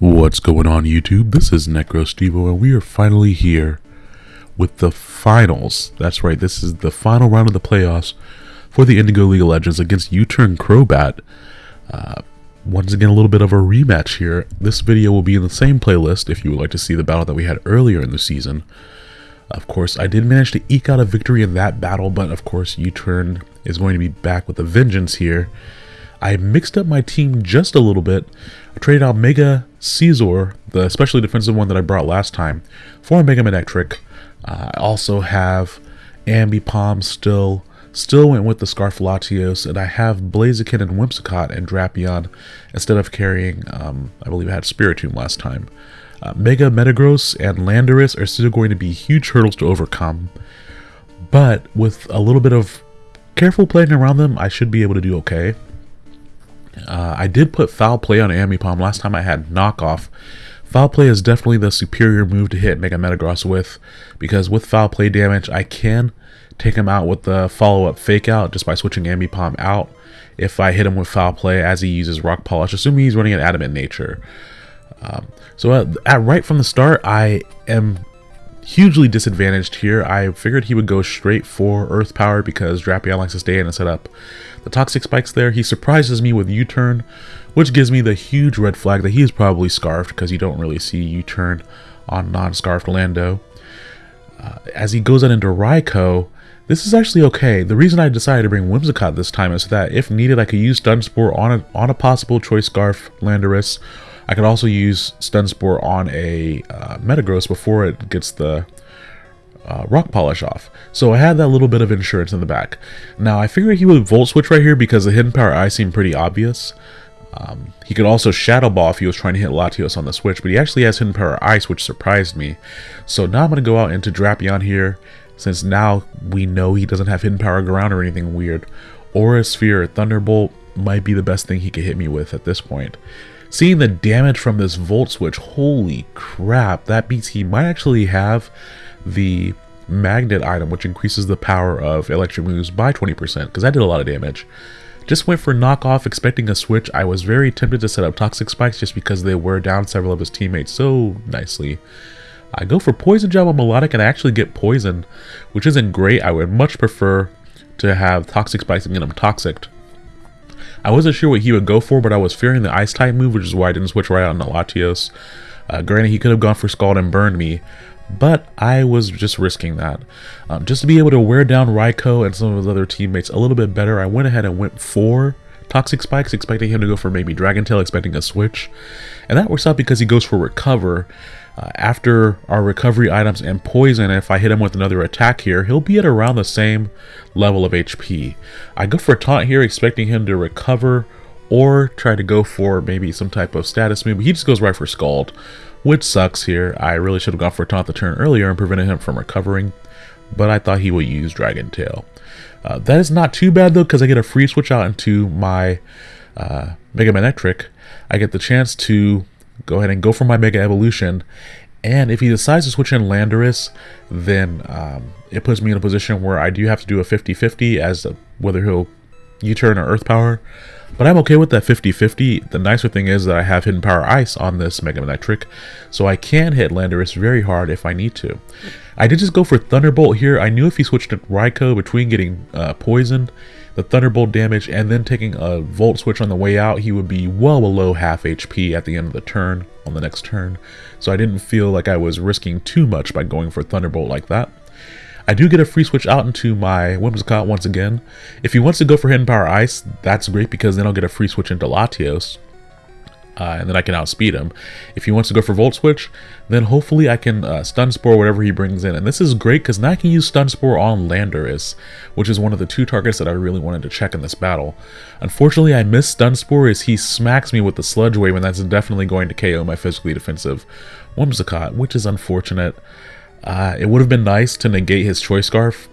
What's going on YouTube? This is NecroStevo and we are finally here with the finals. That's right, this is the final round of the playoffs for the Indigo League of Legends against U-Turn Crobat. Uh, once again, a little bit of a rematch here. This video will be in the same playlist if you would like to see the battle that we had earlier in the season. Of course, I did manage to eke out a victory in that battle, but of course, U-Turn is going to be back with a vengeance here. I mixed up my team just a little bit. I traded out Mega Scizor, the especially defensive one that I brought last time, for Mega Manectric. Uh, I also have Ambipom still. Still went with the Scarf Latios, and I have Blaziken and Whimsicott and Drapion instead of carrying, um, I believe I had Spiritomb last time. Uh, Mega Metagross and Landorus are still going to be huge hurdles to overcome, but with a little bit of careful playing around them, I should be able to do okay. Uh, I did put Foul Play on Ambipom. Last time I had Knockoff. Foul Play is definitely the superior move to hit Mega Metagross with, because with Foul Play damage, I can take him out with the follow-up Fake Out just by switching Ambipom out if I hit him with Foul Play as he uses Rock Polish, assuming he's running an Adamant Nature. Um, so at, at right from the start, I am hugely disadvantaged here. I figured he would go straight for Earth Power because Drapion likes to stay in and set up the Toxic Spikes there. He surprises me with U-Turn, which gives me the huge red flag that he is probably Scarfed because you don't really see U-Turn on non-Scarfed Lando. Uh, as he goes out into Raikou, this is actually okay. The reason I decided to bring Whimsicott this time is that if needed, I could use Stun Spore on a, on a possible Choice Scarf Landorus I could also use Stun Spore on a uh, Metagross before it gets the uh, Rock Polish off. So I had that little bit of insurance in the back. Now I figured he would Volt Switch right here because the Hidden Power Eye seemed pretty obvious. Um, he could also Shadow Ball if he was trying to hit Latios on the switch, but he actually has Hidden Power Ice, which surprised me. So now I'm going to go out into Drapion here, since now we know he doesn't have Hidden Power Ground or anything weird. Aura Sphere or Thunderbolt might be the best thing he could hit me with at this point. Seeing the damage from this Volt Switch, holy crap, that means he might actually have the Magnet item, which increases the power of electric moves by 20%, because that did a lot of damage. Just went for knockoff, expecting a switch. I was very tempted to set up Toxic Spikes just because they were down several of his teammates so nicely. I go for Poison Jab on Milotic and I actually get Poison, which isn't great. I would much prefer to have Toxic Spikes and get him Toxic I wasn't sure what he would go for, but I was fearing the Ice type move, which is why I didn't switch right on the Latios. Uh, granted, he could have gone for Scald and burned me, but I was just risking that. Um, just to be able to wear down Raikou and some of his other teammates a little bit better, I went ahead and went for Toxic Spikes, expecting him to go for maybe Dragon Tail, expecting a switch. And that works out because he goes for Recover, uh, after our recovery items and poison, if I hit him with another attack here, he'll be at around the same level of HP. I go for taunt here, expecting him to recover or try to go for maybe some type of status move. He just goes right for Scald, which sucks here. I really should have gone for taunt the turn earlier and prevented him from recovering, but I thought he would use Dragon Tail. Uh, that is not too bad though, because I get a free switch out into my uh, Mega Manectric. I get the chance to go ahead and go for my Mega Evolution. And if he decides to switch in Landorus, then um, it puts me in a position where I do have to do a 50-50 as to whether he'll U-turn or Earth Power. But I'm okay with that 50-50. The nicer thing is that I have Hidden Power Ice on this Mega Manectric, so I can hit Landorus very hard if I need to. I did just go for Thunderbolt here. I knew if he switched to Raikou between getting uh, poisoned the Thunderbolt damage and then taking a Volt Switch on the way out, he would be well below half HP at the end of the turn, on the next turn. So I didn't feel like I was risking too much by going for Thunderbolt like that. I do get a free switch out into my Whimsicott once again. If he wants to go for Hidden Power Ice, that's great because then I'll get a free switch into Latios uh, and then I can outspeed him. If he wants to go for Volt Switch, then hopefully I can uh, Stun Spore whatever he brings in. And this is great because now I can use Stun Spore on Landorus, which is one of the two targets that I really wanted to check in this battle. Unfortunately, I miss Stun Spore as he smacks me with the Sludge Wave, and that's definitely going to KO my physically defensive Whimsicott, which is unfortunate. Uh, it would have been nice to negate his Choice Scarf,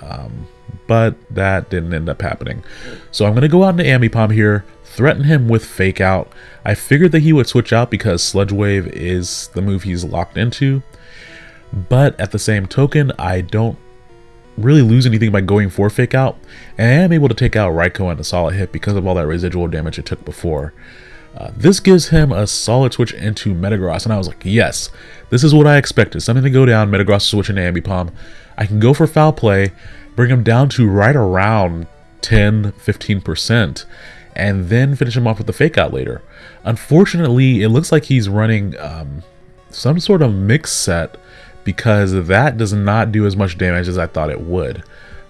um, but that didn't end up happening. So I'm going to go out into Ambipom here, threaten him with Fake Out. I figured that he would switch out because Sludge Wave is the move he's locked into. But at the same token, I don't really lose anything by going for Fake Out. And I am able to take out Raikou in a solid hit because of all that residual damage it took before. Uh, this gives him a solid switch into Metagross, and I was like, yes, this is what I expected. Something to go down, Metagross switch into Ambipom. I can go for foul play, bring him down to right around 10, 15%, and then finish him off with the fake out later. Unfortunately, it looks like he's running um, some sort of mix set because that does not do as much damage as I thought it would.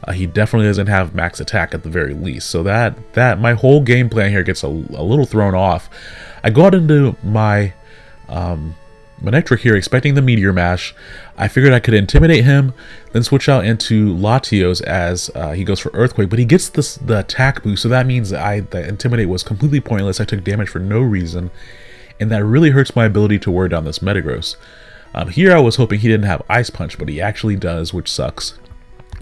Uh, he definitely doesn't have max attack at the very least. So that that my whole game plan here gets a, a little thrown off. I go out into my um, Manectric here expecting the Meteor Mash. I figured I could intimidate him, then switch out into Latios as uh, he goes for Earthquake, but he gets this, the attack boost, so that means I the Intimidate was completely pointless. I took damage for no reason, and that really hurts my ability to wear down this Metagross. Um, here I was hoping he didn't have Ice Punch, but he actually does, which sucks.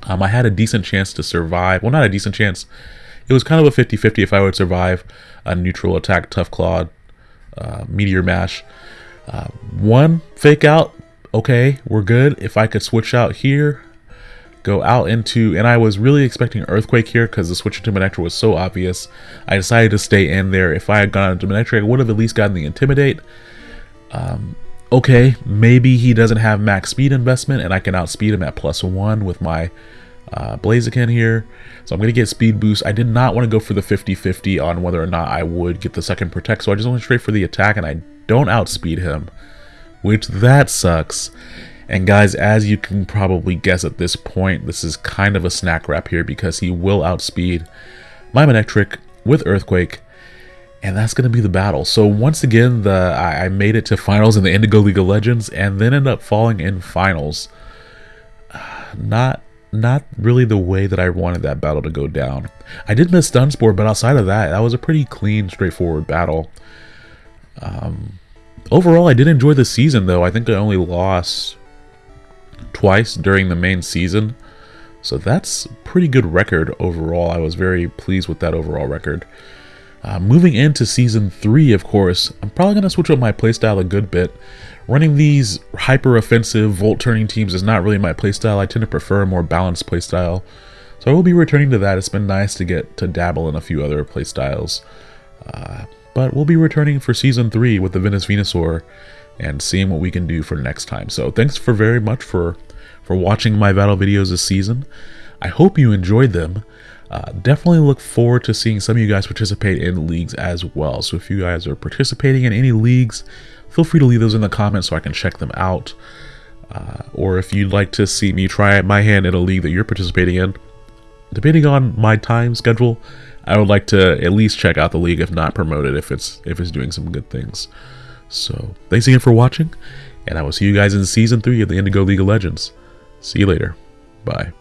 Um, I had a decent chance to survive. Well, not a decent chance. It was kind of a 50-50 if I would survive a neutral attack, Tough Claw, uh, Meteor Mash. Uh, one fake out, okay, we're good. If I could switch out here, go out into, and I was really expecting Earthquake here because the switch into Manectric was so obvious. I decided to stay in there. If I had gone into Manectric, I would have at least gotten the Intimidate. Um, okay, maybe he doesn't have max speed investment and I can outspeed him at plus one with my uh, Blaziken here. So I'm going to get speed boost. I did not want to go for the 50-50 on whether or not I would get the second protect, so I just went straight for the attack and I don't outspeed him, which that sucks. And guys, as you can probably guess at this point, this is kind of a snack wrap here because he will outspeed my Manectric with Earthquake and that's going to be the battle. So once again, the I, I, made it to finals in the Indigo League of Legends, and then ended up falling in finals. not not really the way that I wanted that battle to go down. I did miss Stun Spore, but outside of that, that was a pretty clean, straightforward battle. Um, overall, I did enjoy the season, though. I think I only lost twice during the main season. So that's pretty good record overall. I was very pleased with that overall record. Uh, moving into Season 3, of course, I'm probably going to switch up my playstyle a good bit. Running these hyper-offensive, volt-turning teams is not really my playstyle. I tend to prefer a more balanced playstyle. So I will be returning to that. It's been nice to get to dabble in a few other playstyles. Uh, but we'll be returning for Season 3 with the Venus Venusaur and seeing what we can do for next time. So thanks for very much for, for watching my battle videos this season. I hope you enjoyed them. Uh, definitely look forward to seeing some of you guys participate in leagues as well. So if you guys are participating in any leagues, feel free to leave those in the comments so I can check them out. Uh, or if you'd like to see me try my hand in a league that you're participating in, depending on my time schedule, I would like to at least check out the league, if not promote it, if it's if it's doing some good things. So thanks again for watching, and I will see you guys in season three of the Indigo League of Legends. See you later. Bye.